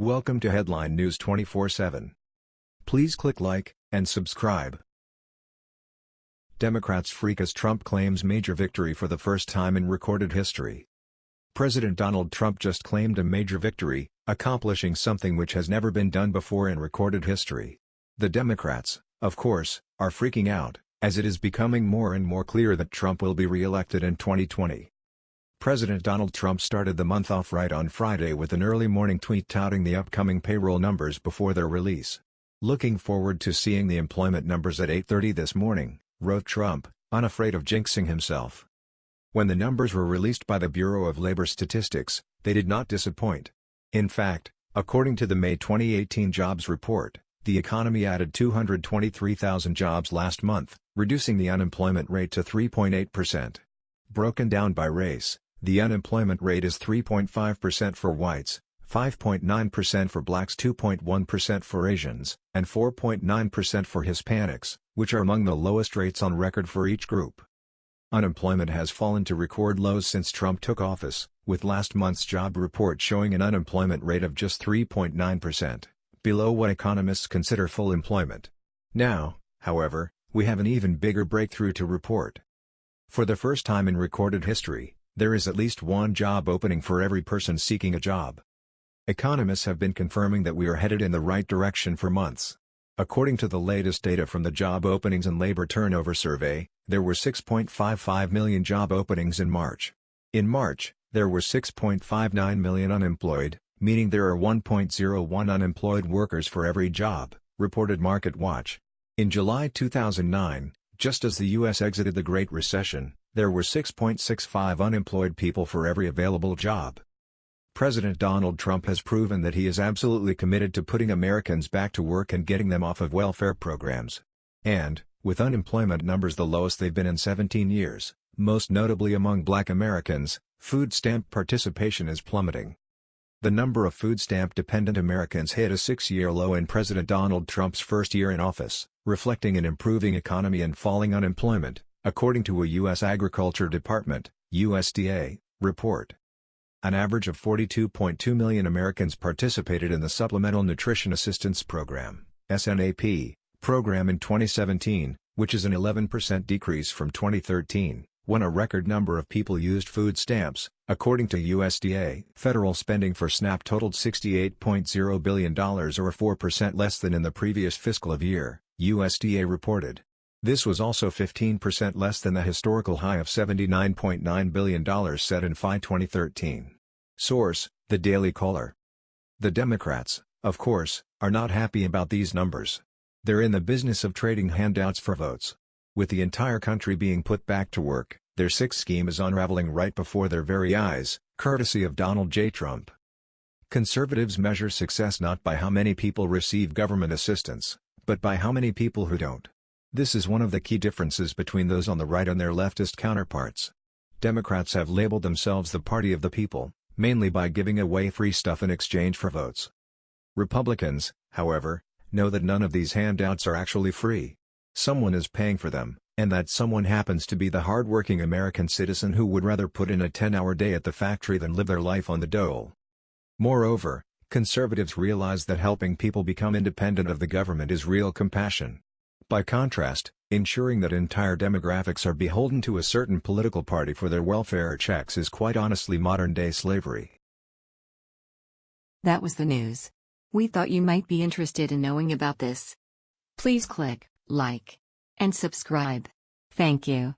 Welcome to Headline News 24/7. Please click like and subscribe. Democrats freak as Trump claims major victory for the first time in recorded history. President Donald Trump just claimed a major victory, accomplishing something which has never been done before in recorded history. The Democrats, of course, are freaking out, as it is becoming more and more clear that Trump will be re-elected in 2020. President Donald Trump started the month off right on Friday with an early morning tweet touting the upcoming payroll numbers before their release. Looking forward to seeing the employment numbers at 8.30 this morning, wrote Trump, unafraid of jinxing himself. When the numbers were released by the Bureau of Labor Statistics, they did not disappoint. In fact, according to the May 2018 jobs report, the economy added 223,000 jobs last month, reducing the unemployment rate to 3.8%. Broken down by race, the unemployment rate is 3.5% for whites, 5.9% for blacks 2.1% for Asians, and 4.9% for Hispanics, which are among the lowest rates on record for each group. Unemployment has fallen to record lows since Trump took office, with last month's job report showing an unemployment rate of just 3.9%, below what economists consider full employment. Now, however, we have an even bigger breakthrough to report. For the first time in recorded history, there is at least one job opening for every person seeking a job. Economists have been confirming that we are headed in the right direction for months. According to the latest data from the Job Openings and Labor Turnover Survey, there were 6.55 million job openings in March. In March, there were 6.59 million unemployed, meaning there are 1.01 unemployed workers for every job, reported MarketWatch. In July 2009, just as the U.S. exited the Great Recession, there were 6.65 unemployed people for every available job. President Donald Trump has proven that he is absolutely committed to putting Americans back to work and getting them off of welfare programs. And, with unemployment numbers the lowest they've been in 17 years, most notably among black Americans, food stamp participation is plummeting. The number of food stamp-dependent Americans hit a six-year low in President Donald Trump's first year in office, reflecting an improving economy and falling unemployment, according to a U.S. Agriculture Department USDA, report. An average of 42.2 million Americans participated in the Supplemental Nutrition Assistance Program SNAP, program in 2017, which is an 11% decrease from 2013, when a record number of people used food stamps, according to USDA. Federal spending for SNAP totaled $68.0 billion or 4% less than in the previous fiscal year, USDA reported. This was also 15% less than the historical high of $79.9 billion set in FY 2013. Source, The Daily Caller. The Democrats, of course, are not happy about these numbers. They're in the business of trading handouts for votes. With the entire country being put back to work, their sixth scheme is unraveling right before their very eyes, courtesy of Donald J. Trump. Conservatives measure success not by how many people receive government assistance, but by how many people who don't. This is one of the key differences between those on the right and their leftist counterparts. Democrats have labeled themselves the party of the people, mainly by giving away free stuff in exchange for votes. Republicans, however, know that none of these handouts are actually free. Someone is paying for them, and that someone happens to be the hard-working American citizen who would rather put in a 10-hour day at the factory than live their life on the dole. Moreover, conservatives realize that helping people become independent of the government is real compassion. By contrast, ensuring that entire demographics are beholden to a certain political party for their welfare checks is quite honestly modern-day slavery. That was the news. We thought you might be interested in knowing about this. Please click like and subscribe. Thank you.